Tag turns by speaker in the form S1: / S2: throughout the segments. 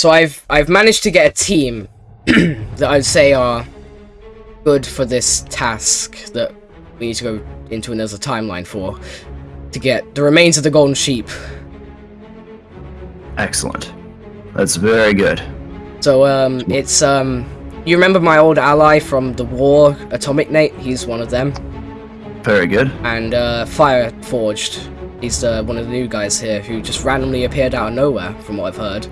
S1: So I've I've managed to get a team that I'd say are good for this task that we need to go into another timeline for to get the remains of the golden sheep.
S2: Excellent. That's very good.
S1: So um it's um you remember my old ally from the war, Atomic Nate? He's one of them.
S2: Very good.
S1: And uh Fire Forged. He's uh, one of the new guys here who just randomly appeared out of nowhere, from what I've heard.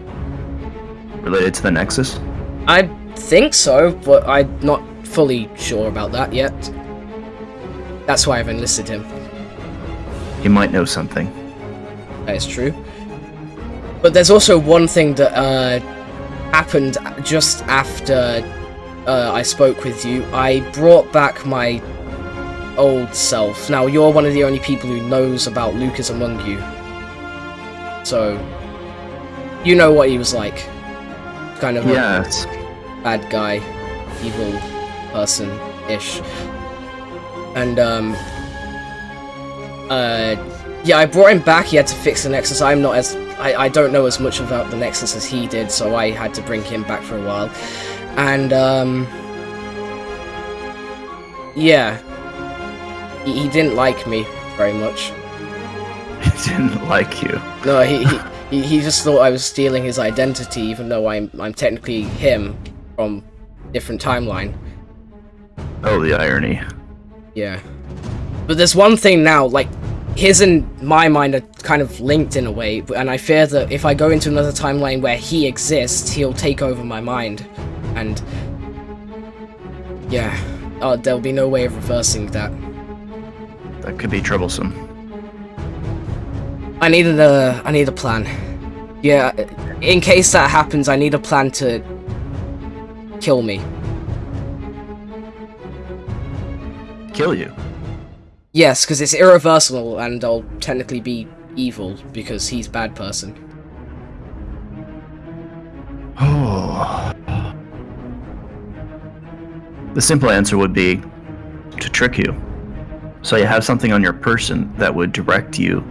S2: Related to the Nexus?
S1: I think so, but I'm not fully sure about that yet. That's why I've enlisted him.
S2: He might know something.
S1: That is true. But there's also one thing that uh, happened just after uh, I spoke with you. I brought back my old self. Now, you're one of the only people who knows about Lucas among you. So, you know what he was like. Kind of
S2: Yes.
S1: a bad guy, evil person-ish. And, um... Uh... Yeah, I brought him back, he had to fix the Nexus. I'm not as... I, I don't know as much about the Nexus as he did, so I had to bring him back for a while. And, um... Yeah. He, he didn't like me very much.
S2: He didn't like you.
S1: No, he, he, he, he just thought I was stealing his identity, even though I'm, I'm technically him from different timeline.
S2: Oh, the irony.
S1: Yeah. But there's one thing now, like, his and my mind are kind of linked in a way, and I fear that if I go into another timeline where he exists, he'll take over my mind. And... Yeah. Oh, there'll be no way of reversing that.
S2: That could be troublesome.
S1: I need a, I need a plan. Yeah, in case that happens, I need a plan to kill me.
S2: Kill you.
S1: Yes, because it's irreversible, and I'll technically be evil because he's bad person.
S2: Oh. The simple answer would be to trick you. So you have something on your person that would direct you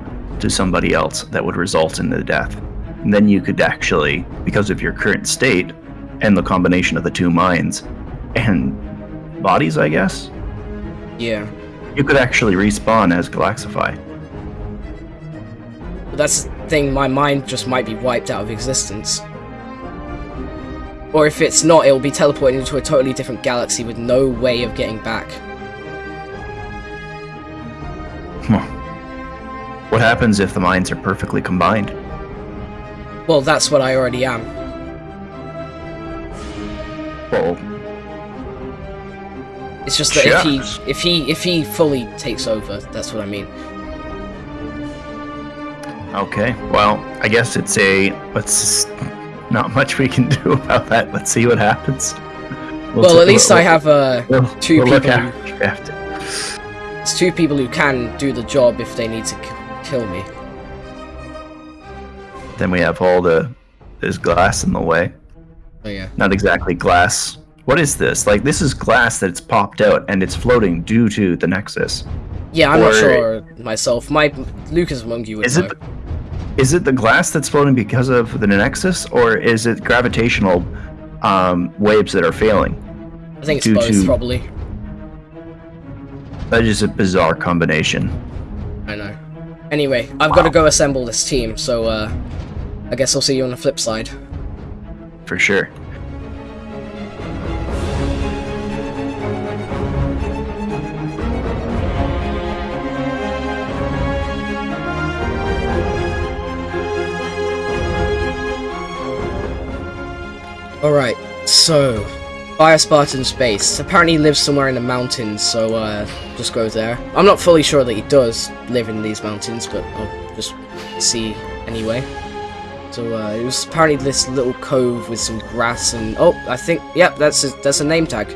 S2: to somebody else that would result in the death. And then you could actually, because of your current state and the combination of the two minds and bodies, I guess,
S1: Yeah,
S2: you could actually respawn as Galaxify.
S1: but that's the thing. My mind just might be wiped out of existence. Or if it's not, it will be teleported into a totally different galaxy with no way of getting back.
S2: What happens if the minds are perfectly combined?
S1: Well, that's what I already am.
S2: Well,
S1: It's just that if he, if he, if he fully takes over, that's what I mean.
S2: Okay, well, I guess it's a. Let's. Not much we can do about that. Let's see what happens. We'll
S1: at least
S2: we'll-
S1: I have uh,
S2: we'll-
S1: two
S2: we'll look
S1: people
S2: after you
S1: it's two people who can do the job if they need to kill me.
S2: Then we have all the. There's glass in the way.
S1: Oh yeah.
S2: Not exactly glass. What is this? Like, this is glass that's popped out and it's floating due to the Nexus.
S1: Yeah, I'm not sure myself. My Lucas among you would
S2: Is
S1: know.
S2: it. Is it the glass that's floating because of the Nexus, or is it gravitational um, waves that are failing?
S1: I think it's both,
S2: to-
S1: probably.
S2: That is a bizarre combination.
S1: I know. Anyway, I've got to go assemble this team, so uh, I guess I'll see you on the flip side.
S2: For sure.
S1: Alright, so Fire Spartan Space apparently lives somewhere in the mountains, so uh, just go there. I'm not fully sure that he does live in these mountains, but I'll just see anyway. So uh, it was apparently this little cove with some grass and oh, I think yep, that's a, that's a name tag.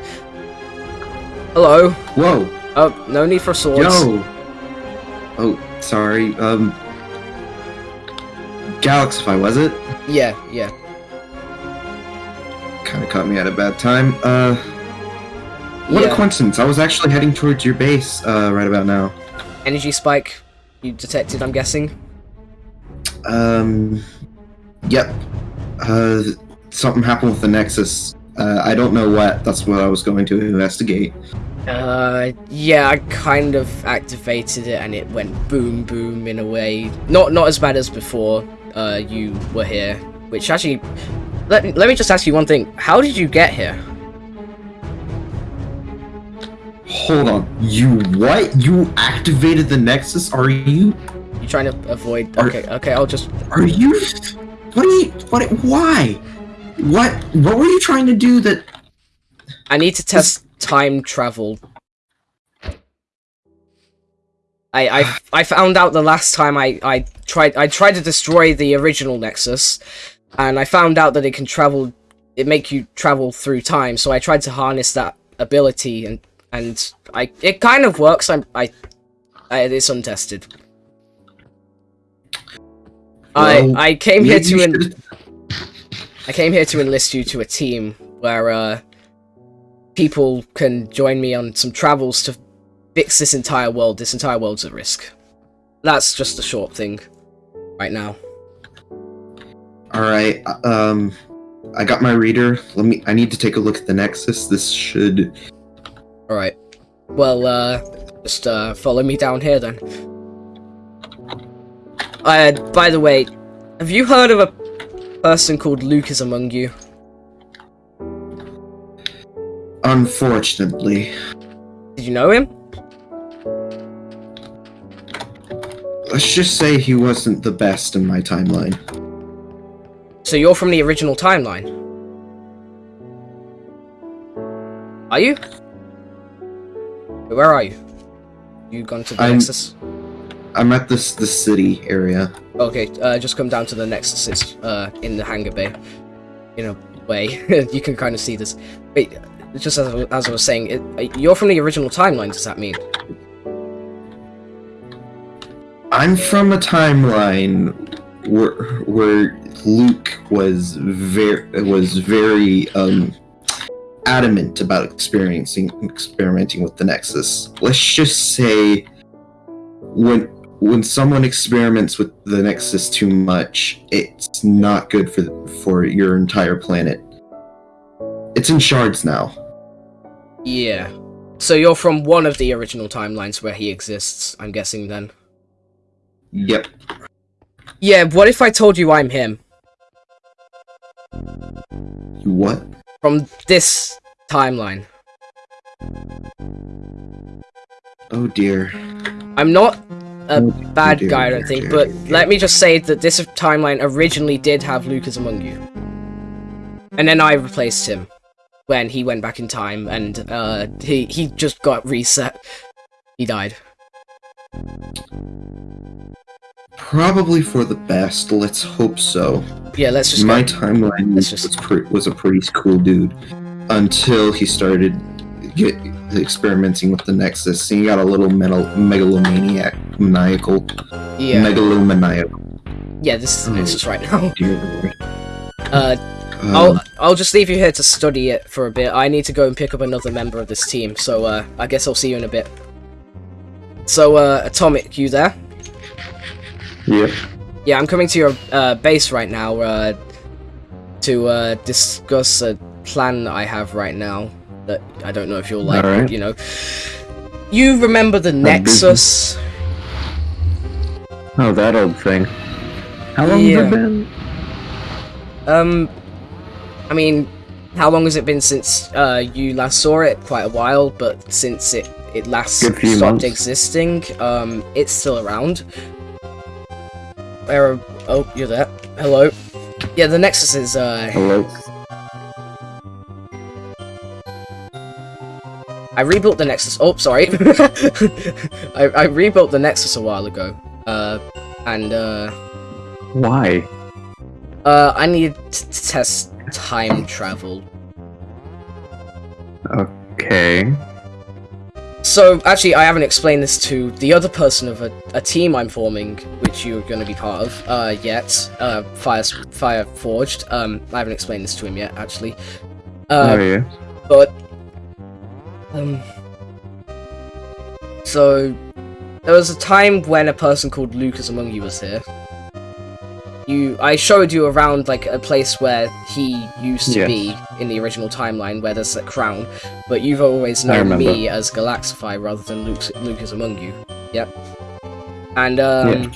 S1: Hello.
S3: Whoa,
S1: Oh, no need for swords.
S3: yo. Oh, sorry. Um, Galaxify was it?
S1: Yeah, yeah.
S3: Kind of caught me at a bad time. Uh, what
S1: yeah.
S3: a coincidence! I was actually heading towards your base uh, right about now.
S1: Energy spike. You detected, I'm guessing.
S3: Um, yep. Uh, something happened with the Nexus. Uh, I don't know what. That's what I was going to investigate.
S1: Uh, yeah, I kind of activated it and it went boom boom in a way. Not not as bad as before. Uh, you were here, which actually, let me let me just ask you one thing. How did you get here?
S3: Hold on. You what? You activated the Nexus? Are you?
S1: You trying to avoid?
S3: Are-
S1: Okay, okay, I'll just.
S3: Are you? What are you? What? Why? What? What were you trying to do? That
S1: I need to test time travel. I I I found out the last time I I tried I tried to destroy the original Nexus, and I found out that it can travel. It make you travel through time. So I tried to harness that ability, and and I it kind of works. I'm I, I it's untested.
S3: Well,
S1: I I came here to en- I came here to enlist you to a team where uh, people can join me on some travels to fix this entire world. This entire world's at risk. That's just a short thing right now.
S3: All right. Um, I got my reader. Let me. I need to take a look at the Nexus. This should.
S1: All right. Well, uh, just uh, follow me down here then. Uh, by the way, have you heard of a person called Lucas among you?
S3: Unfortunately,
S1: Did you know him?
S3: let's just say he wasn't the best in my timeline.
S1: So you're from the original timeline? Are you? Where are you? You gone to the
S3: I'm-
S1: Nexus?
S3: I'm at this the city area.
S1: Okay, uh, just come down to the Nexus. It's uh, in the hangar bay. In a way, you can kind of see this. Wait, just as, I- as I was saying, it, uh, you're from the original timeline. Does that mean?
S3: I'm from a timeline where where Luke was very was very um adamant about experiencing experimenting with the Nexus. Let's just say when when someone experiments with the Nexus too much, it's not good for for your entire planet. It's in shards now.
S1: Yeah. So you're from one of the original timelines where he exists. I'm guessing then.
S3: Yep.
S1: Yeah. What if I told you I'm him You
S3: What?
S1: from this timeline?
S3: Oh dear.
S1: I'm not a
S3: Oh,
S1: bad
S3: dear,
S1: guy, I don't think,
S3: dear,
S1: but
S3: dear.
S1: let me just say that this timeline originally did have Lucas among you. And then I replaced him when he went back in time and uh he he just got reset. He died.
S3: Probably for the best. Let's hope so.
S1: Yeah, let's just
S3: My
S1: go.
S3: timeline
S1: Let's
S3: was,
S1: just-
S3: pre- was a pretty cool dude until he started get experimenting with the Nexus. And he got a little mental, megalomaniac, maniacal,
S1: Yeah.
S3: megalomaniacal.
S1: Yeah, this is the. Nexus right now.
S3: Dear Lord.
S1: Uh
S3: Um,
S1: I'll I'll just leave you here to study it for a bit. I need to go and pick up another member of this team, so uh I guess I'll see you in a bit. So uh Atomic, you there?
S3: Yep.
S1: Yeah, I'm coming to your uh, base right now uh, to uh, discuss a plan that I have right now that I don't know if you'll like.
S2: Alright.
S1: You know, you remember the Nexus?
S2: Oh, that old thing. How long
S1: Yeah.
S2: has it been?
S1: Um, I mean, how long has it been since uh, you last saw it? Quite a while, but since it it last stopped
S2: months.
S1: existing, um, it's still around. Oh, you're there. Hello. Yeah, the Nexus is uh,
S2: Hello.
S1: I rebuilt the Nexus. Oh, sorry. I, I rebuilt the Nexus a while ago. Uh, and uh,
S2: Why?
S1: uh, I need to test time travel.
S2: Okay.
S1: So actually, I haven't explained this to the other person of a, a team I'm forming, which you're going to be part of, uh, yet. Uh, Fire Fire Forged. Um, I haven't explained this to him yet, actually. Uh,
S2: oh yeah.
S1: but um so there was a time when a person called Lucas among you was here. You I showed you around like a place where he used to
S4: Yes.
S1: be in the original timeline where there's a crown, but you've always known me as Galaxify rather than Luke, Luke is among you. Yep. And um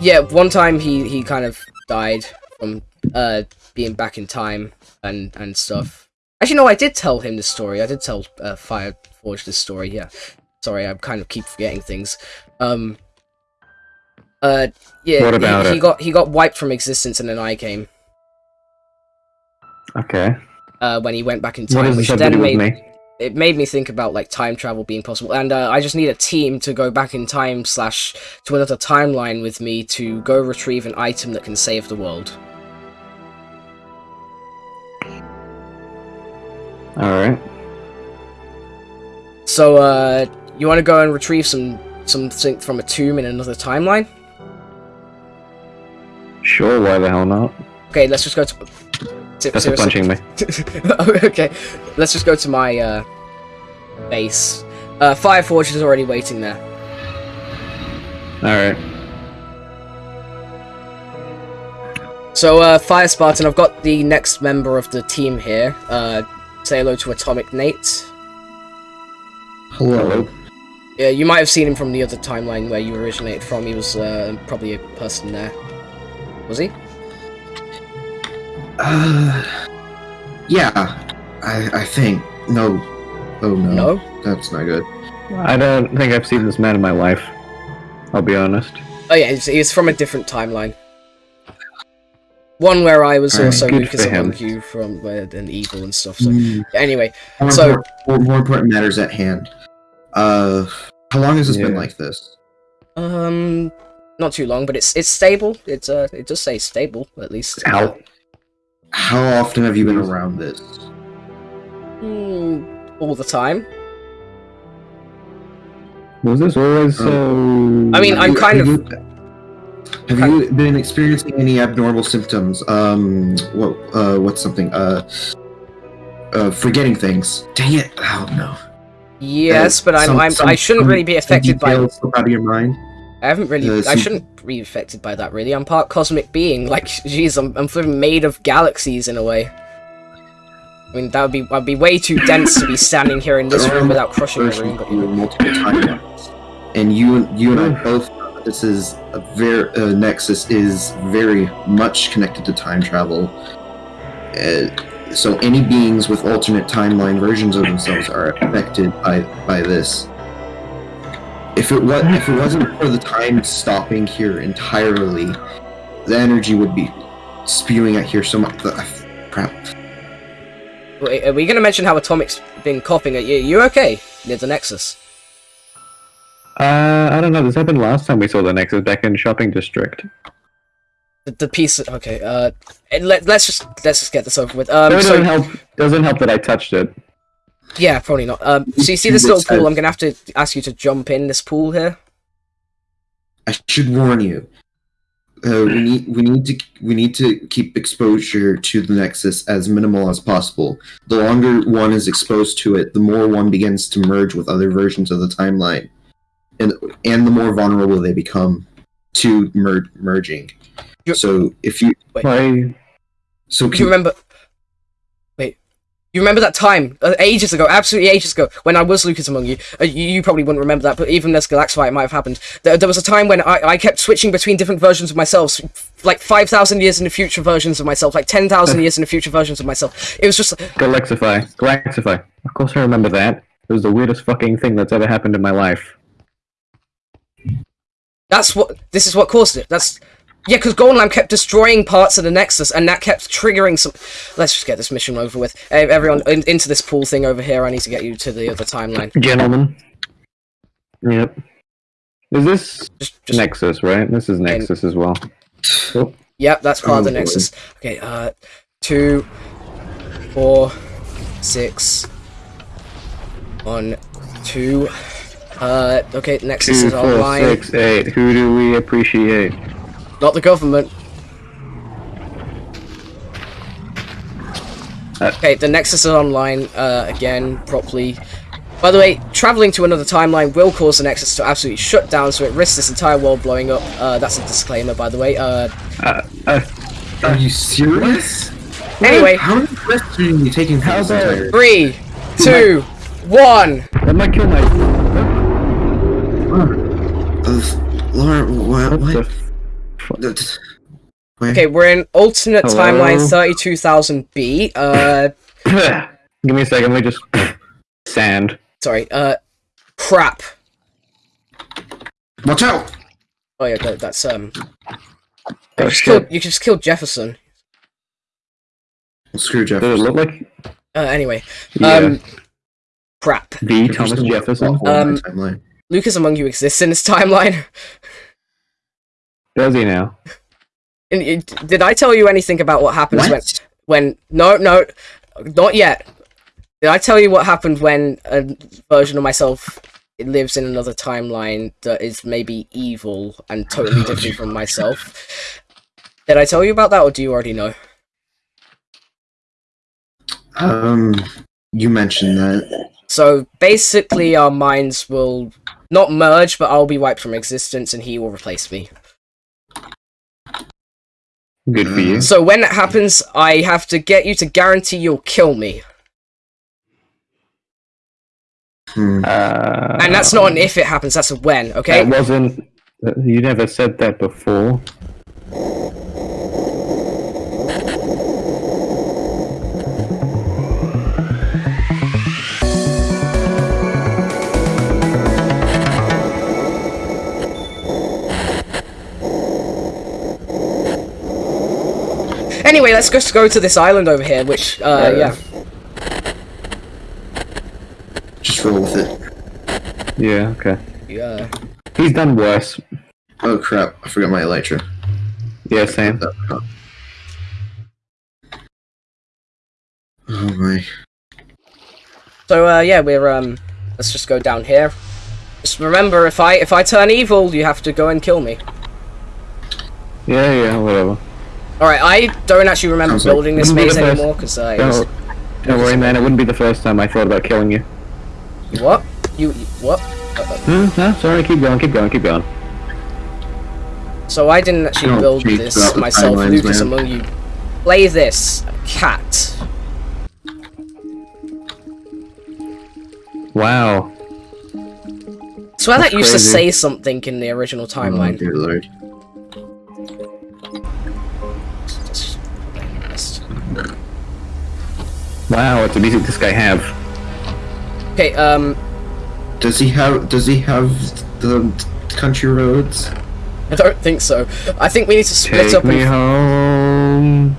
S1: yeah. one time he he kind of died from uh being back in time and and stuff. Actually no, I did tell him this story. I did tell uh, Fireforge this story, yeah. Sorry, I kind of keep forgetting things. Um uh yeah,
S4: What
S1: he-
S4: about
S1: he,
S4: it?
S1: got he got wiped from existence and then I came
S4: Okay.
S1: uh when he went back in time, which
S4: this have to
S1: then made
S4: me?
S1: it made me think about like time travel being possible and uh, i just need a team to go back in time slash to another timeline with me to go retrieve an item that can save the world
S4: Alright.
S1: so uh you want to go and retrieve some something from a tomb in another timeline
S4: Sure, why the hell not?
S1: okay let's just go to Se-
S4: That's
S1: seriously.
S4: punching me.
S1: okay let's just go to my uh base uh fireforge is already waiting there
S4: Alright.
S1: So, uh, Fire Spartan, I've got the next member of the team here. Uh, say hello to Atomic Nate.
S3: Hello.
S1: Yeah, you might have seen him from the other timeline where you originated from. He was uh, probably a person there. Was he?
S3: Uh, yeah, I I think no. Oh no,
S1: No?
S3: that's not good.
S4: I don't think I've seen this man in my life. I'll be honest.
S1: Oh yeah, he's, he's from a different timeline. One where I was
S3: Alright,
S1: also
S4: good
S1: Lucas
S4: for him.
S1: you from uh, and evil and stuff. So
S3: Mm,
S1: anyway,
S3: more,
S1: So-
S3: important, more, more important matters at hand. Uh, how long has this been like this?
S1: um, not too long, but it's it's stable. It's uh, it does say stable at least.
S4: Ow.
S3: How often have you been around this?
S1: Hmm, all the time.
S4: Was this always so...
S1: I mean, I'm kind
S3: have
S1: of-
S3: you- Have you been experiencing any abnormal symptoms? Um, what? Uh, what's something? Uh, uh, forgetting things. Dang it! Oh no.
S1: Yes,
S3: Uh,
S1: but I'm,
S3: some-
S1: I'm
S3: some-
S1: I shouldn't really be affected by
S3: details slip out of your mind.
S1: I haven't really.
S3: Uh,
S1: I shouldn't be affected by that. Really, I'm part cosmic being. Like, jeez, I'm I'm flipping made of galaxies in a way. I mean, that would be I'd be way too dense to be standing here in this room without crushing the room. But
S3: you multiple timelines, and you you and I both this is a very uh, Nexus is very much connected to time travel. Uh, so any beings with alternate timeline versions of themselves are affected by by this. If it was if it wasn't for the time stopping here entirely, the energy would be spewing out here so much. The, crap.
S1: Wait, are we gonna mention how Atomic's been coughing at you? You okay near the Nexus?
S4: Uh, I don't know. This happened last time we saw the Nexus back in Shopping District.
S1: The, the piece. Okay. Uh, let let's just let's just get this over with. Um,
S4: it
S1: so
S4: doesn't help. Doesn't help that I touched it.
S1: Yeah, probably not. Um, so you see this little pool? I'm gonna have to ask you to jump in this pool here.
S3: I should warn you. Uh, we need we need to we need to keep exposure to the Nexus as minimal as possible. The longer one is exposed to it, the more one begins to merge with other versions of the timeline, and and the more vulnerable they become to mer- merging.
S1: You-
S3: So if you
S4: Why?
S3: so
S1: Do you remember? You remember that time uh, ages ago, absolutely ages ago, when I was Lucas among you? Uh, you, you probably wouldn't remember that, but even as Galaxify, it might have happened. There, there was a time when I, I kept switching between different versions of myself, like five thousand years in the future versions of myself, like ten thousand years in the future versions of myself. It was just
S4: Galaxify. Galaxify. Of course I remember that. It was the weirdest fucking thing that's ever happened in my life.
S1: that's what this is what caused it. That's yeah, because Goldenlam kept destroying parts of the Nexus, and that kept triggering some. Let's just get this mission over with. Uh, everyone in, into this pool thing over here. I need to get you to the other timeline.
S4: Gentlemen. Yep. Is this
S1: Just, just
S4: Nexus, right? This is Nexus as well.
S1: Yep, that's part of the
S3: Oh.
S1: Nexus. Okay, uh, two, four, six, one, two. Uh, okay, Nexus
S4: Two,
S1: is
S4: four,
S1: online.
S4: six, eight. Who do we appreciate?
S1: Not the government.
S4: Uh,
S1: Okay, the Nexus is online uh, again properly. By the way, traveling to another timeline will cause the Nexus to absolutely shut down, so it risks this entire world blowing up. Uh, that's a disclaimer, by the way. Uh,
S4: Uh, uh,
S3: Are you serious?
S1: anyway,
S3: How many risks are you taking for
S4: How
S3: this
S4: about-
S3: entire?
S1: three, two, one.
S4: that might kill my.
S3: Uh, Laura, what?
S4: What
S1: Okay, we're in alternate
S4: Hello?
S1: timeline 32,000B. Uh,
S4: Give me a second. Let me just. Sand.
S1: sorry. Uh, crap.
S3: Watch out!
S1: Oh yeah, that, that's um.
S4: Oh,
S1: you, just killed, you just killed Jefferson.
S3: Screw Jeff.
S4: Does it look like
S1: Uh, anyway,
S4: yeah.
S1: um, crap.
S4: the Thomas Jefferson?
S1: Um,
S3: timeline.
S1: Lucas Among You exists in this timeline.
S4: Does he now?
S1: And it- did I tell you anything about what happens when
S3: What?
S1: when no no not yet did i tell you what happened when a version of myself lives in another timeline that is maybe evil and totally different from myself did i tell you about that or do you already know
S3: Um, you mentioned that.
S1: so basically our minds will not merge but i'll be wiped from existence and he will replace me
S4: Good for you.
S1: so when that happens i have to get you to guarantee you'll kill me
S3: Hmm.
S4: Uh,
S1: and that's not an if it happens that's a when okay
S4: That wasn't. You never said that before.
S1: Anyway, let's just go to this island over here, which, uh,
S3: Yeah.
S1: yeah.
S3: Just roll with it.
S4: Yeah. Okay.
S1: Yeah.
S4: He's done worse.
S3: Oh crap! I forgot my elytra.
S4: Yeah, same.
S3: Oh my.
S1: So, uh, yeah, we're, um, let's just go down here. Just remember, if I, if I turn evil, you have to go and kill me.
S4: Yeah, yeah, whatever.
S1: Alright, I don't actually remember building this maze anymore, because, I...
S4: Don't, don't worry, man. It wouldn't be the first time I thought about killing you.
S1: what? You, you- what? Uh,
S4: Hmm, no, sorry. Keep going. Keep going. Keep going.
S1: So I didn't actually
S3: Don't
S1: build this myself,
S3: timelines,
S1: Lucas
S3: man.
S1: among you. Play this, cat.
S4: Wow.
S1: swear
S4: That's
S1: that used to say something in the original
S3: Oh,
S1: timeline.
S3: dear
S4: Wow. What music this guy have?
S1: Okay, um,
S3: Does he have? Does he have the country roads?
S1: I don't think so. I think we need to split
S4: Take
S1: up
S4: me
S1: and
S4: home.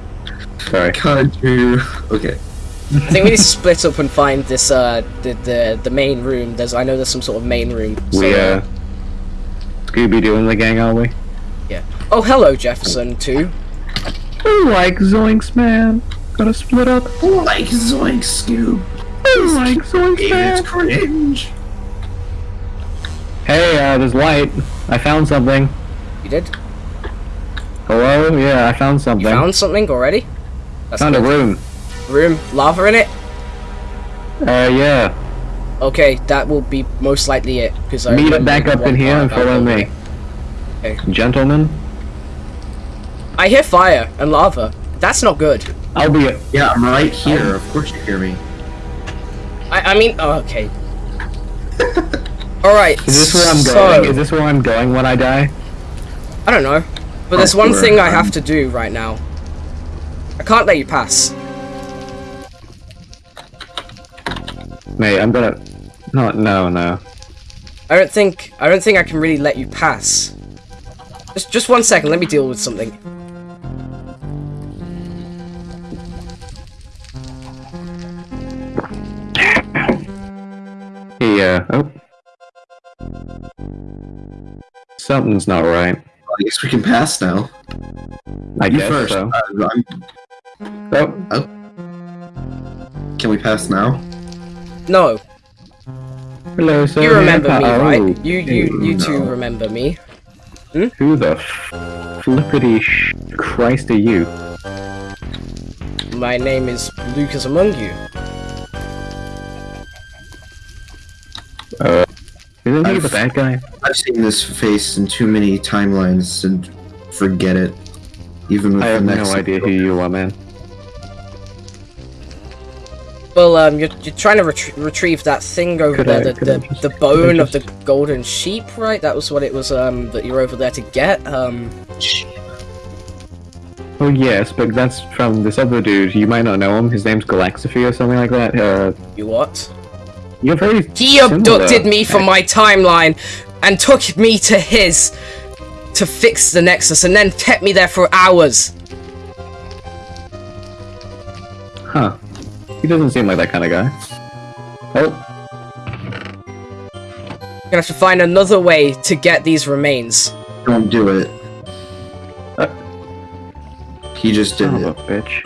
S4: Sorry.
S3: Country. Okay.
S1: I think we need to split up and find this uh the the, the main room. There's I know there's some sort of main room. So,
S4: We uh, Scooby Doo and the gang, are we?
S1: yeah. Oh hello Jefferson too.
S4: I like Zoinks, man. Gotta split up.
S3: Like Zoink Scoob.
S4: I like Zoinks,
S3: It's
S4: man.
S3: cringe.
S4: Hey, uh, there's light. I found something.
S1: You did?
S4: Hello? Yeah, I found something.
S1: You found something already? That's
S4: found a room.
S1: room. Lava in it?
S4: Uh, yeah.
S1: Okay, that will be most likely it. Because I
S4: Meet up
S1: remember
S4: back up in here and follow me.
S1: Okay.
S4: Gentlemen,
S1: I hear fire and lava. That's not good.
S4: I'll be.
S3: Yeah, I'm right here. Of course you hear me.
S1: I I mean, oh, okay. All right.
S4: Is this where I'm
S1: so,
S4: going? Is this where I'm going when I die?
S1: I don't know. But there's one thing I
S3: um,
S1: have to do right now. I can't let you pass.
S4: Mate, I'm gonna. No, no, no.
S1: I don't think I don't think I can really let you pass. Just just one second, let me deal with something.
S4: Something's not right.
S3: I guess we can pass now.
S4: I
S3: you
S4: guess
S3: first.
S4: so.
S3: Uh, I'm-
S4: Oh,
S3: can we pass now?
S1: No,
S4: hello, sir.
S1: you remember me,
S4: Oh,
S1: right? You you you two remember me.
S4: Who the f- flippity sh- Christ are you?
S1: My name is Lucas Among You.
S4: Uh, isn't he
S3: I've-
S4: the bad guy?
S3: I've seen this face in too many timelines and forget it. Even with
S4: I have
S3: the
S4: no idea who you are, man.
S1: Well, um, you're, you're trying to retrie- retrieve that thing over
S4: Could
S1: there,
S4: I-
S1: the, the,
S4: just-
S1: the
S4: could I
S1: bone of the golden sheep, right? That was what it was, um, that you're over there to get. Um,
S4: Oh yes, but that's from this other dude. You might not know him. His name's Galaxophy or something like that. Uh,
S1: you what?
S4: you're very.
S1: He
S4: similar.
S1: abducted me from my timeline and took me to his to fix the Nexus and then kept me there for hours.
S4: Huh. He doesn't seem like that kind of guy. Oh,
S1: Gonna have to find another way to get these remains.
S3: Don't do it.
S4: Uh.
S3: he just did
S4: son
S3: it.
S4: bitch.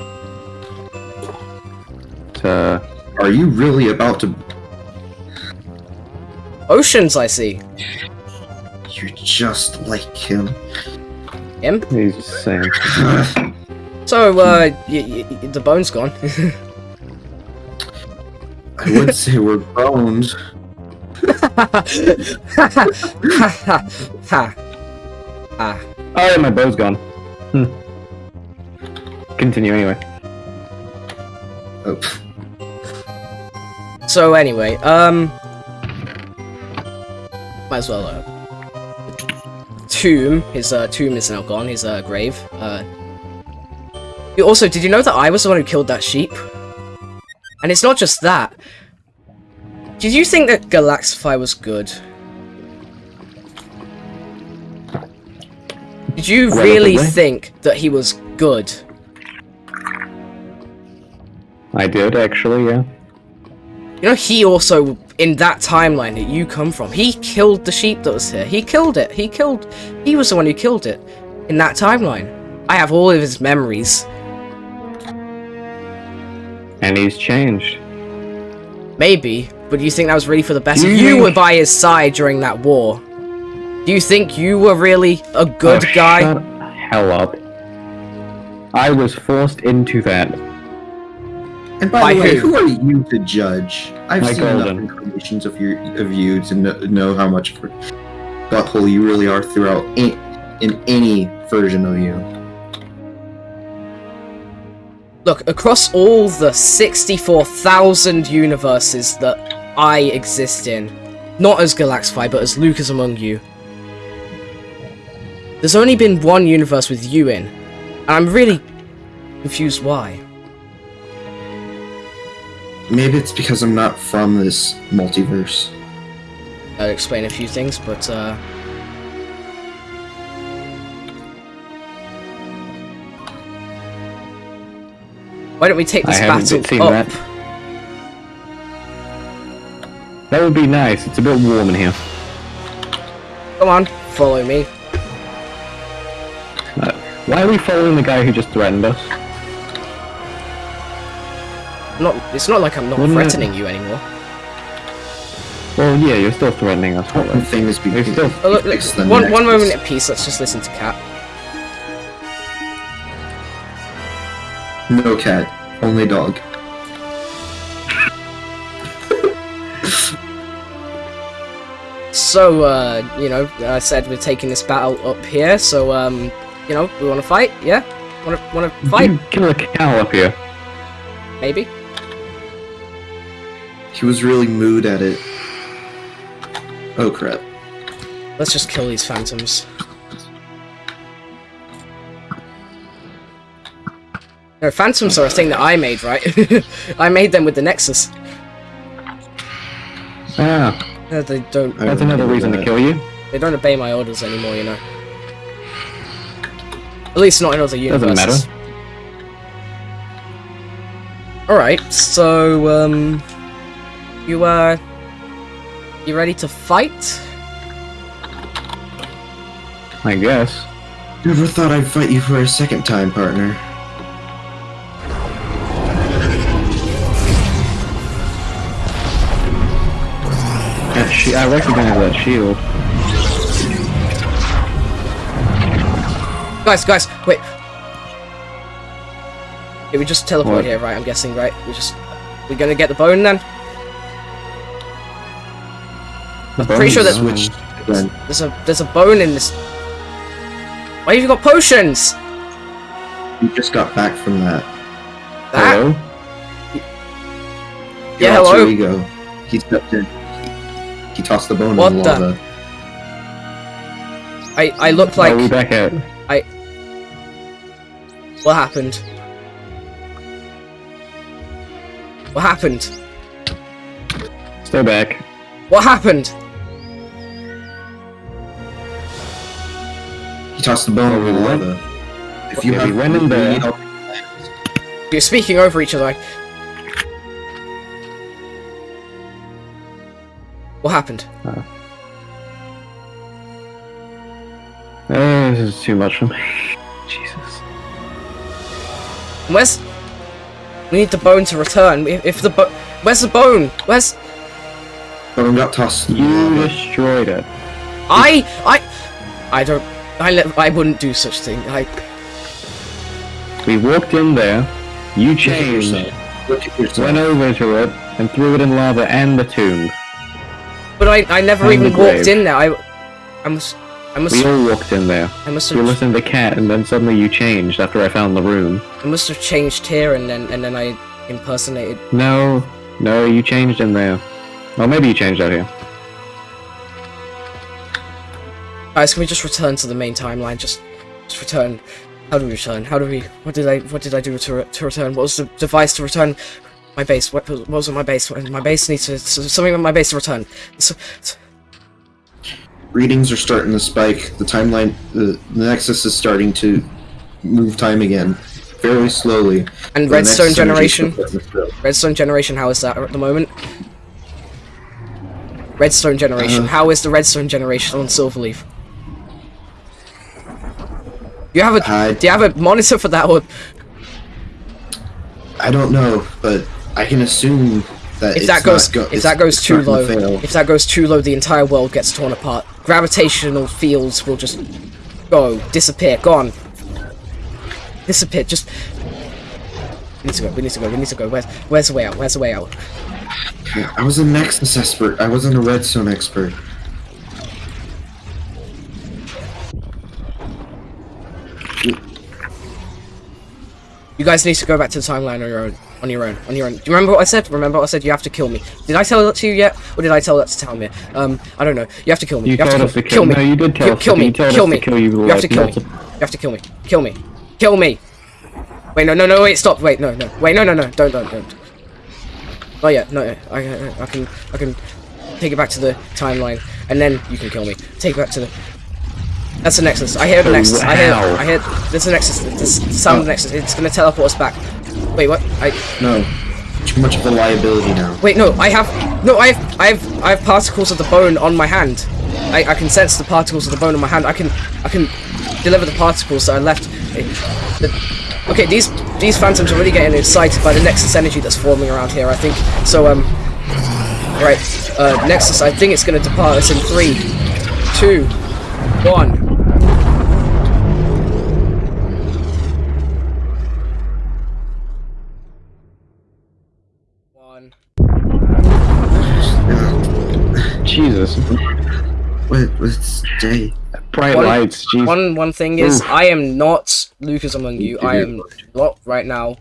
S4: Uh,
S3: Are you really about to?
S1: Oceans, I see.
S3: You're just like him.
S1: Him?
S4: he's just saying.
S1: So, uh, y- y- y- the bone's gone.
S3: I would say we're boned.
S1: ha ha ha. Ah.
S4: Oh, yeah, my bow's gone. Hmm. Continue anyway.
S3: Oh,
S1: So anyway, um, might as well. Uh, tomb. His uh, tomb is now gone. His uh, grave. Uh. Also, did you know that I was the one who killed that sheep? And it's not just that. Did you think that Galaxify was good? Did you really think that he was good?
S4: I did actually, yeah.
S1: You know, he also, in that timeline that you come from, he killed the sheep that was here. He killed it. He killed. He was the one who killed it in that timeline. I have all of his memories.
S4: And he's changed.
S1: Maybe, but do you think that was really for the best?
S4: You
S1: were by his side during that war. Do you think you were really a good
S4: Oh,
S1: guy?
S4: Shut hell up. I was forced into that.
S3: And by,
S1: By
S3: the way,
S1: who?
S3: who are you to judge? I've
S4: By
S3: seen
S4: Golden.
S3: enough incarnations of your of you to know, know how much of a butthole you really are throughout in, in any version of you.
S1: Look, across all the 64,000 universes that I exist in, not as Galaxify, but as Lucas among you, there's only been one universe with you in, and I'm really confused why.
S3: Maybe it's because I'm not from this multiverse.
S1: I'll explain a few things, but, uh... Why don't we take this
S4: haven't
S1: battle
S4: seen
S1: up?
S4: that. That would be nice. It's a bit warm in here.
S1: Come on, follow me.
S4: Uh, why are we following the guy who just threatened us?
S1: Not, it's not like I'm not
S4: Wouldn't it-
S1: threatening you anymore.
S4: Well, yeah, you're still threatening us.
S3: One
S4: But
S3: thing is
S4: They
S3: because
S4: still-
S1: Oh, look, look, one, one moment at peace, let's just listen to Cat.
S3: No cat, only dog.
S1: So, uh, you know, I said we're taking this battle up here, so, um, you know, we want to fight? Yeah? Want to want to fight?
S4: You kill a cow up here.
S1: Maybe?
S3: He was really mood at it. Oh crap.
S1: Let's just kill these phantoms. No, phantoms are a thing that I made, right? I made them with the Nexus.
S4: Ah,
S1: Uh, they don't
S3: I
S4: that's another
S3: remember
S4: reason to kill you.
S1: they don't obey my orders anymore, you know. At least not in other universes.
S4: Doesn't matter.
S1: Alright, so um you uh you ready to fight?
S4: I guess.
S3: Never thought I'd fight you for a second time, partner.
S4: That shi I recognize that shield.
S1: Guys, guys, wait. Yeah, we just teleport
S4: What?
S1: here, right? I'm guessing, right? We just we're gonna get the bone then?
S4: The
S1: Pretty sure
S4: bones,
S1: that-
S4: uh,
S3: Switched.
S1: There's a there's a bone in this. Why have you got potions?
S3: You just got back from that.
S1: That
S4: Hello?
S1: Yeah,
S3: Your
S1: hello?
S3: alter ego. He stepped in. He tossed the bone
S1: What
S3: in the
S1: the- I I look
S4: Are we back at?
S1: I What happened? What happened?
S4: Stay back.
S1: What happened?
S3: He tossed the bone in the
S4: we went-
S3: If you
S4: Okay,
S3: have
S4: we went in there.
S1: You're speaking over each other. I- What happened?
S4: Uh, this is too much for me. Jesus.
S1: Where's? We need the bone to return. If, if the bo- where's the bone? Where's?
S3: Bone got tossed the
S4: You destroyed it.
S1: I I I don't. I. I wouldn't do such thing. I.
S4: We walked in there. You changed.
S3: yourself. Look at yourself.
S4: Went over to it and threw it in lava and the tomb.
S1: But I. I never even walked in there. I. I must. I must.
S4: We all walked in there.
S1: I must
S4: You
S1: have.
S4: listened to the cat, and then suddenly you changed after I found the room.
S1: I must have changed here, and then and then I impersonated.
S4: No, no, you changed in there. Or maybe you changed out here.
S1: Guys, can we just return to the main timeline? Just, just return. How do we return? How do we? What did I? What did I do to re- to return? What was the device to return? My base. What, was- what was on my base? My base needs to something on my base to return. So, so-
S3: Readings are starting to spike. The timeline, the, the Nexus is starting to move time again, very slowly.
S1: and
S3: The
S1: redstone
S3: Nexus energy is
S1: generation.
S3: starting to fill.
S1: Redstone generation. How is that at the moment? Redstone generation.
S3: Uh,
S1: how is the redstone generation on Silverleaf? You have a?
S3: I-
S1: do you have a monitor for that? one?
S3: I don't know, but I can assume that
S1: if that goes
S3: go-
S1: if that goes too low
S3: to
S1: if that goes too low the entire world gets torn apart gravitational fields will just go disappear gone disappear just we need to go we need to go we need to go where's where's the way out where's the way out
S3: I was a Nexus expert. I wasn't a Redstone expert.
S1: You guys need to go back to the timeline on your own on your own on your own. Do you remember what i said? Remember what i said? You have to kill me. Did i tell that to you yet? Or did i tell that to Talmir? um i don't know. You have to kill me.
S4: You,
S1: have
S4: told
S1: to
S4: us to
S1: kill,
S4: kill,
S1: kill me.
S4: No, you did tell
S1: kill,
S4: us.
S1: kill
S4: to,
S1: me.
S4: you
S1: kill me.
S4: kill you.
S1: you have to kill me. you have to kill me. Kill me. Kill me. Wait no no no wait stop. Wait no no. Wait no no no. Don't don't don't. Not yet no I, I, I can I can take it back to the timeline and then you can kill me. Take it back to the that's the Nexus. I hear the Nexus. I hear. I hear. There's a Nexus. There's the sound of the Nexus. It's gonna teleport us back. Wait, what? I
S3: No, too much of a liability now.
S1: wait. No, I have. No, I have. I have. I have particles of the bone on my hand. I, I can sense the particles of the bone on my hand. I can. I can deliver the particles that I left. The- okay, these these phantoms are really getting excited by the Nexus energy that's forming around here. I think so. Um. Right. Uh, Nexus. I think it's gonna depart us in three, two, one. One.
S4: Jesus.
S3: What? What's day?
S4: Bright
S1: One-
S4: lights. Jesus.
S1: One one thing is,
S4: Oof.
S1: I am not Lucas among you. I am not right now.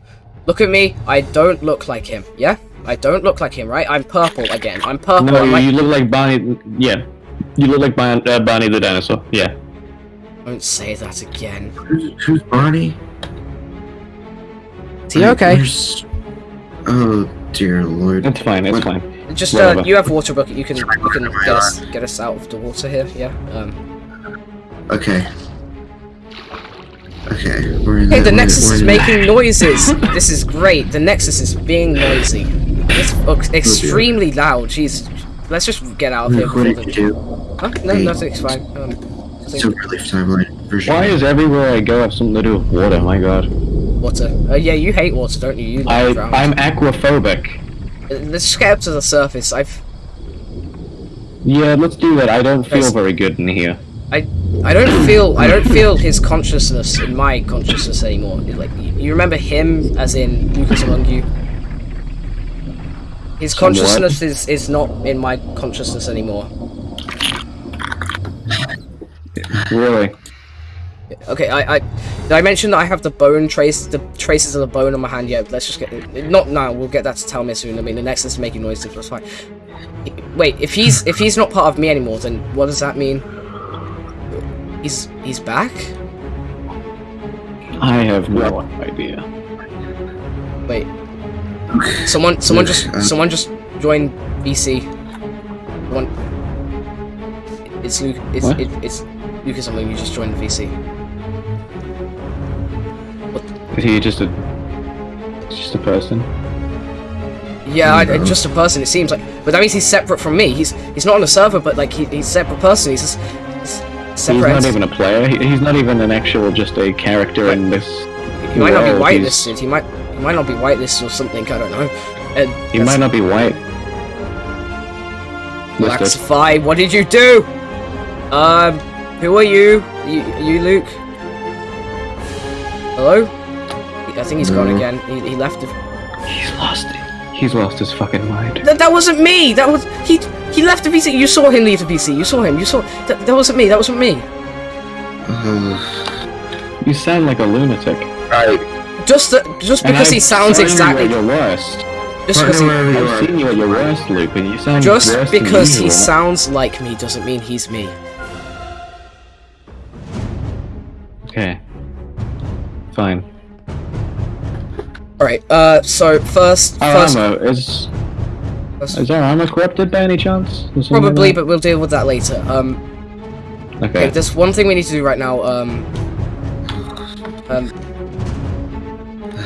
S1: Look at me. I don't look like him. Yeah, I don't look like him. Right? I'm purple again. I'm purple.
S4: No,
S1: I'm
S4: you,
S1: like-
S4: look like Bonnie. Yeah. You look like Bon, uh, Bonnie the dinosaur. Yeah.
S1: Don't say that again.
S3: Who's, who's Bonnie?
S1: Is he okay?
S3: Where's- Oh dear lord.
S4: It's fine. It's
S3: What-
S4: fine.
S1: Just uh, you have water bucket. You can you can get us get us out of the water here. Yeah. Um.
S3: Okay. Okay. We're in
S1: Hey, the Nexus is
S3: in-
S1: making noises. this is great. The Nexus is being noisy. It's ex- extremely loud. Jeez. Let's just get out of here.
S3: What did you do?
S1: Huh? No, nothing's fine. Um, nothing-
S3: Super Relief timeline version.
S4: Why is everywhere I go have something to do with water? My God.
S1: water. Uh, yeah, you hate water, don't you? You
S4: I
S1: drown.
S4: I'm aquaphobic.
S1: Uh, Let's just get up to the surface. I've
S4: Yeah, let's do that. I don't feel
S1: Yes.
S4: very good in here.
S1: I I don't feel I don't feel his consciousness in my consciousness anymore. Like you, you remember him as in Lucas among you. His consciousness is, is not in my consciousness anymore.
S4: Really?
S1: Okay, I, I did I mention that I have the bone trace the traces of the bone on my hand yet? Yeah, let's just get not now, we'll get that to tell me soon. I mean the next is making noises, that's fine. Wait, if he's if he's not part of me anymore, then what does that mean? He's he's back?
S4: I have no idea.
S1: Wait, someone someone just
S3: Uh,
S1: someone just joined VC. One. It's Luke. It's
S4: What?
S1: it, it's Luke or something. You just joined VC.
S4: Is he just a just a person?
S1: Yeah, I, just a person. It seems like, but that means he's separate from me. He's he's not on a server, but like he, he's a separate person. He's just he's
S4: He's not even a player. He- He's not even an actual just a character in this.
S1: he might not be whitelisted. He might he might not be whitelisted or something. I don't know. And
S4: He might not be white. Listed.
S1: Laxify, what did you do? Um, who are you? You, you Luke? Hello? I think he's gone again. He, he left. The...
S4: He's lost it. He's lost his fucking mind.
S1: That, that wasn't me. That was he. He left the PC. You saw him leave the PC. You saw him. You saw. That, that wasn't me. That wasn't me.
S3: Uh,
S4: You sound like a lunatic.
S3: right.
S1: Just just because he sounds
S4: seen you
S1: exactly.
S4: at your worst.
S1: Just because he,
S3: Partner, wherever you
S4: I've seen you at your worst, Luke, and you sound
S1: just because he sounds like me doesn't mean he's me.
S4: Okay. Fine.
S1: All right. Uh. So first,
S4: Our
S1: first,
S4: armor is
S1: first-
S4: is our armor corrupted by any chance? Like
S1: probably, but we'll deal with that later. Um. Okay,
S4: okay.
S1: there's one thing we need to do right now. Um, um,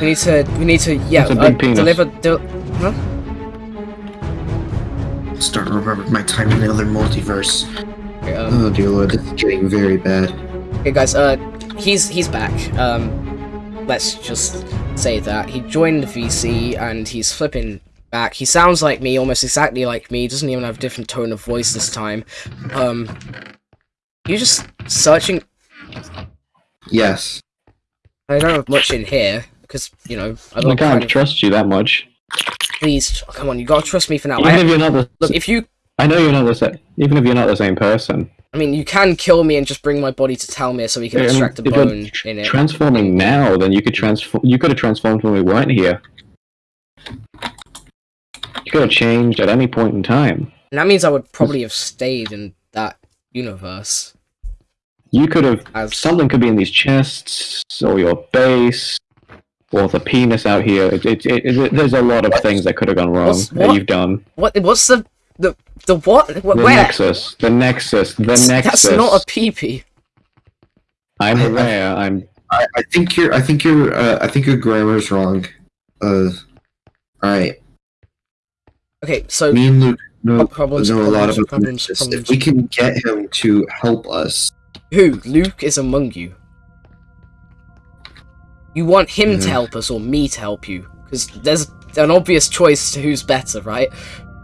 S1: we need to, we need to, yeah,
S4: It's
S1: uh, deliver. Del- huh?
S3: Starting to remember my time in the other multiverse.
S1: Okay, um,
S3: Oh dear lord, this is getting very bad.
S1: okay, guys. Uh, he's he's back. Um, let's just say that he joined the VC and he's flipping back. He sounds like me, almost exactly like me. Doesn't even have a different tone of voice this time. Um, you just searching.
S3: Yes.
S1: I don't have much in here because you know I
S4: I can't trust you that much.
S1: please come on. You gotta trust me for now.
S4: Even
S1: I,
S4: if you're not the
S1: look, if you
S4: I know you're not the same. Even if you're not the same person.
S1: I mean, you can kill me and just bring my body to Talmir so we can
S4: I mean,
S1: extract the
S4: if you're
S1: bone
S4: tr-
S1: in it.
S4: Transforming now, then you could transform. You could have transformed when we weren't here. You could have changed at any point in time.
S1: And that means I would probably have stayed in that universe.
S4: You could have.
S1: As
S4: Something could be in these chests, or your base, or the penis out here. It, it, it, there's a lot of things that could have gone wrong
S1: What's-
S4: that
S1: what?
S4: you've done.
S1: what? What's the the the what? Wh-
S4: The
S1: Where?
S4: nexus, the nexus, the
S1: That's-
S4: nexus.
S1: That's not a peepee.
S4: I'm aware. I'm.
S3: I, I think your I think your uh, I think your grammar's wrong. Uh, alright.
S1: Okay, so
S3: Me and Luke know,
S1: problems,
S3: know a lot
S1: problems,
S3: about
S1: problems, problems.
S3: If we can get him to help us,
S1: who? Luke is among you. You want him to help us or me to help you? Because there's an obvious choice to who's better, right?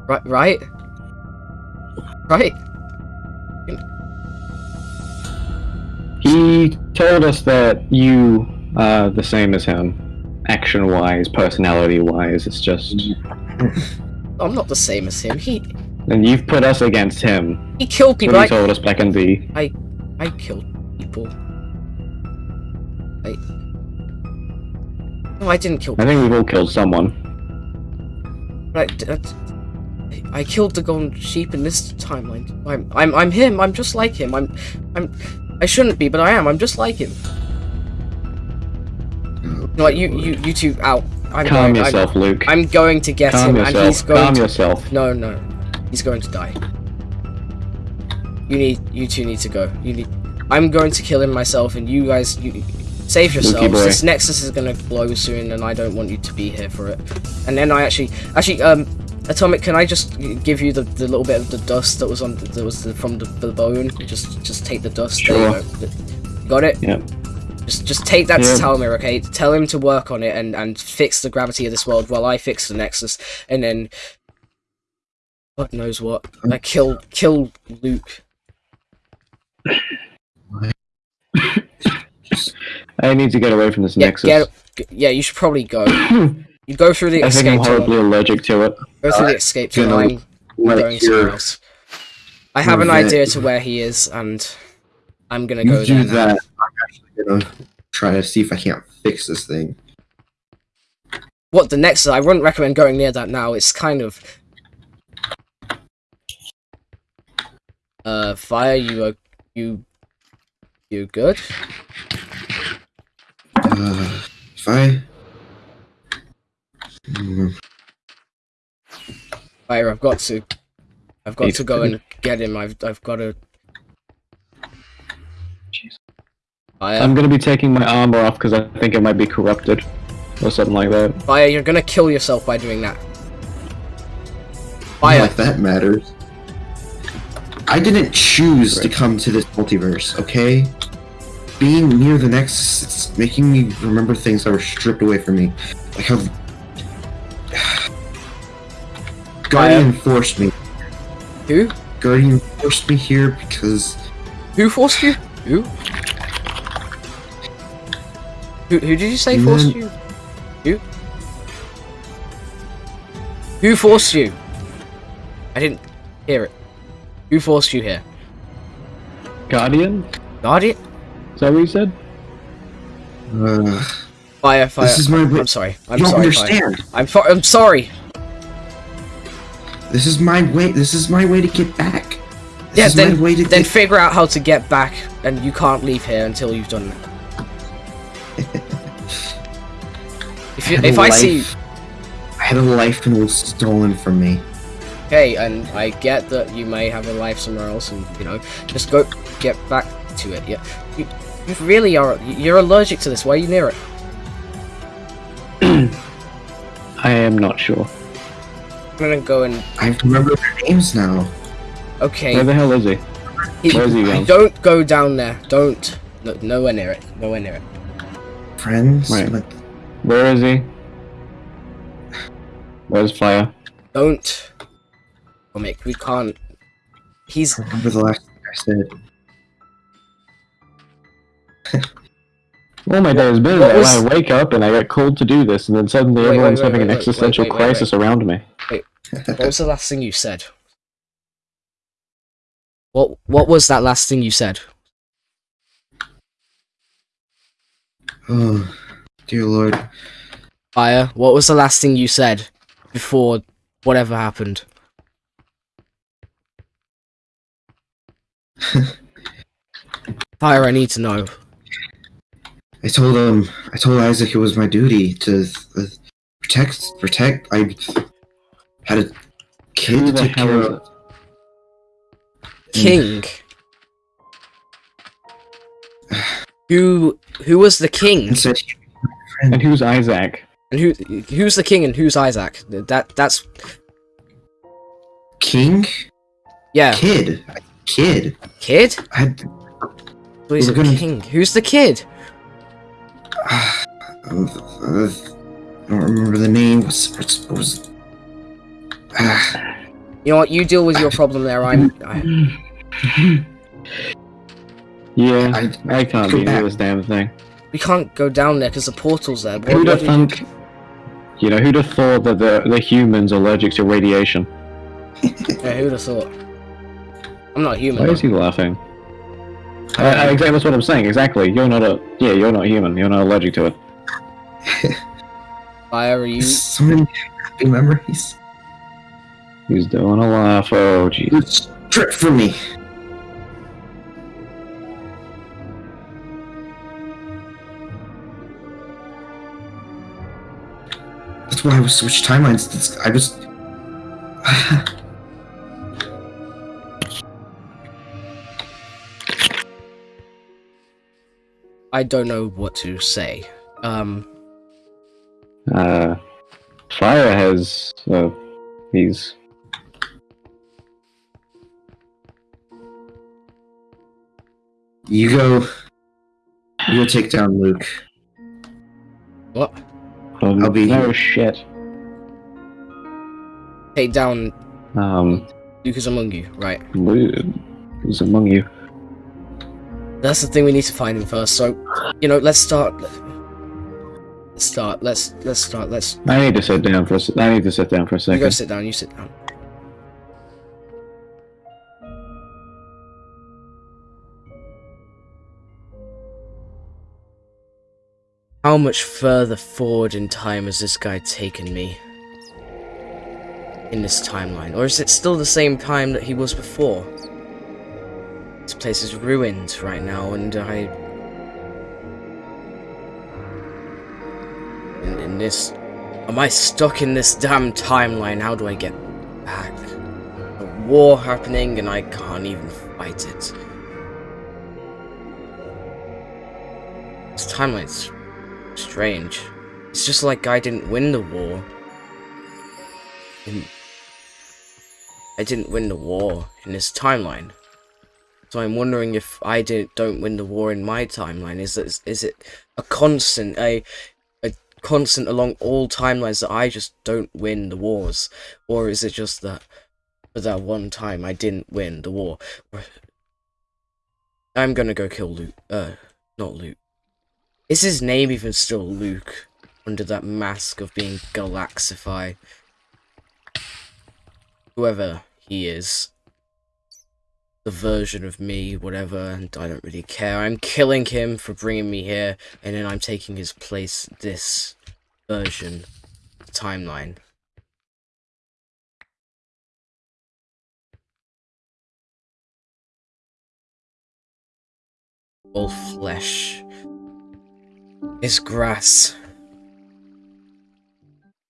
S1: Right? Right? Right?
S4: He told us that you are the same as him, action-wise, personality-wise. It's just,
S1: I'm not the same as him. He
S4: and you've put us against him.
S1: he killed
S4: That's
S1: people.
S4: what
S1: I,
S4: he told us back in the.
S1: I killed people. I. No, I didn't kill.
S4: I think we've all killed someone.
S1: I, I, uh, I killed the golden sheep in this timeline. I'm, I'm, I'm him. I'm just like him. I'm, I'm. I shouldn't be, but I am. I'm just like him. You know what? You, you, you two out. I'm
S4: Calm
S1: going.
S4: yourself, Luke.
S1: I'm, I'm going to get
S4: Calm
S1: him, and he's
S4: yourself.
S1: going.
S4: Calm
S1: to,
S4: yourself.
S1: No, no, he's going to die. You need, you two need to go. You need. I'm going to kill him myself, and you guys, you save yourselves. This Nexus is gonna blow soon, and I don't want you to be here for it. And then I actually, actually, um, Atomic, can I just give you the, the little bit of the dust that was on that was the, from the, the bone? Just, just take the dust. There. Got it.
S4: Yeah.
S1: Just, just take that
S4: Yeah.
S1: to Talmir, okay? Tell him to work on it and and fix the gravity of this world while I fix the Nexus, and then. God knows what. I kill kill Luke.
S4: I need to get away from this
S1: Yeah,
S4: nexus.
S1: get, yeah, you should probably go. You go through the
S4: I think I'm
S1: escape tunnel.
S4: horribly allergic to it.
S1: Go through the escape
S3: you
S1: tunnel. I'm going somewhere else. I have an idea to where he is, and I'm gonna
S3: You
S1: go
S3: do
S1: there now.
S3: that. I'm actually gonna try to see if I can't fix this thing.
S1: What the next? I wouldn't recommend going near that now. It's kind of. Uh, fire. You are you. You good?
S3: Uh, if I.
S1: Fire. I've got to. I've got
S4: He's
S1: to go and get him. I've I've got to. Fire.
S4: I'm gonna be taking my armor off because I think it might be corrupted or something like that.
S1: Fire. You're gonna kill yourself by doing that. Fire.
S3: like that matters. I didn't choose to come to this multiverse, okay? Being near the Nexus, it's making me remember things that were stripped away from me. Like how. Guardian forced me.
S1: Who?
S3: Guardian forced me here because.
S1: Who forced you? Who? Who, who did you say
S3: You
S1: forced
S3: meant-
S1: you? Who? Who forced you? I didn't hear it. Who forced you here?
S4: Guardian?
S1: Guardian?
S4: Is that what you said?
S3: Uh,
S1: Fire, fire.
S3: this is my.
S1: I'm sorry. I'm
S3: you don't
S1: sorry. Fire.
S3: understand.
S1: I'm, fo- I'm sorry.
S3: This is my way. This is my way to get back. This
S1: Yeah,
S3: is
S1: then-
S3: my way to
S1: Then
S3: get.
S1: figure out how to get back, and you can't leave here until you've done that. if you,
S3: had
S1: if
S3: a
S1: I see,
S3: I had a life and it was stolen from me.
S1: okay, and I get that you may have a life somewhere else, and you know, just go get back to it. Yeah, you, you really are. You're allergic to this. Why are you near it?
S4: I am not sure.
S1: I'm gonna go and
S3: I remember their names now.
S1: okay.
S4: Where the hell is he?
S1: he-
S4: where's he going?
S1: Don't go down there. Don't. No, nowhere near it. Nowhere near it.
S3: Friends.
S4: Right.
S3: Like,
S4: Where is he? Where's Fire?
S1: Don't. Oh, Mick, we can't. He's
S3: I remember the last thing I said.
S4: All my day has been
S1: What
S4: that
S1: was-
S4: I wake up and I get called to do this, and then suddenly
S1: Wait, wait,
S4: everyone's
S1: wait,
S4: having
S1: wait,
S4: an existential
S1: wait, wait, wait,
S4: crisis around me.
S1: What was the last thing you said? What What was that last thing you said?
S3: Oh, dear lord.
S1: Fire. What was the last thing you said before whatever happened? Fire. I need to know.
S3: I told him. I told Isaac it was my duty to uh, protect. Protect. I had a kid
S4: Who
S3: to
S4: the
S3: take care of.
S1: King. Who Who was the king?
S3: And said,
S4: And who's Isaac?
S1: And who Who's the king and who's Isaac? That That's
S3: "King,
S1: yeah.
S3: kid, kid."
S1: Kid.
S3: I had.
S1: So he's
S3: We're
S1: a
S3: gonna-
S1: king. Who's the kid?
S3: Uh, uh, I don't remember the name. Was was, was uh,
S1: You know what? You deal with your problem there. I'm. I,
S4: Yeah,
S3: I,
S4: I can't
S3: Go
S4: be
S3: back.
S4: this damn thing.
S1: we can't go down there because the portal's there. What,
S4: Who'd have thunk? You know, who'd have thought that the the humans are allergic to radiation?
S1: yeah, who'd have thought? I'm not human.
S4: Why is he laughing? I, I, exactly, that's what I'm saying. Exactly. You're not a. Yeah, you're not human. You're not allergic to it.
S1: Fire, are you?
S3: so many happy memories.
S4: He's doing a laugh. Oh, jeez.
S3: It's stripped from me. That's why I was switched timelines. I was.
S1: I don't know what to say. Um,
S4: Uh, Fire has. Uh, he's.
S3: you go. You go take down Luke.
S1: what?
S4: Um,
S3: I'll be
S4: no
S3: here.
S4: shit.
S1: Take down
S4: Um,
S1: Luke is among you, right?
S4: who's among you?
S1: That's the thing we need to find him first. So, you know, let's start. Let's start. Let's let's start. Let's.
S4: I need to sit down for. A, I need to sit down for a second.
S1: You go sit down. You sit down. How much further forward in time has this guy taken me? In this timeline? Or is it still the same time that he was before? This place is ruined right now, and I... In, in this... Am I stuck in this damn timeline? How do I get back? A war happening, and I can't even fight it. This timeline's strange. It's just like I didn't win the war. I didn't win the war in this timeline. So I'm wondering if I did, don't win the war in my timeline. Is it, is it a constant, a, a constant along all timelines that I just don't win the wars? Or is it just that for that one time I didn't win the war? I'm gonna go kill Luke. Uh, not Luke. Is his name even still Luke? Under that mask of being Galaxify? Whoever he is. The version of me, whatever, and I don't really care. I'm killing him for bringing me here, and then I'm taking his place, this version, timeline. All flesh is grass.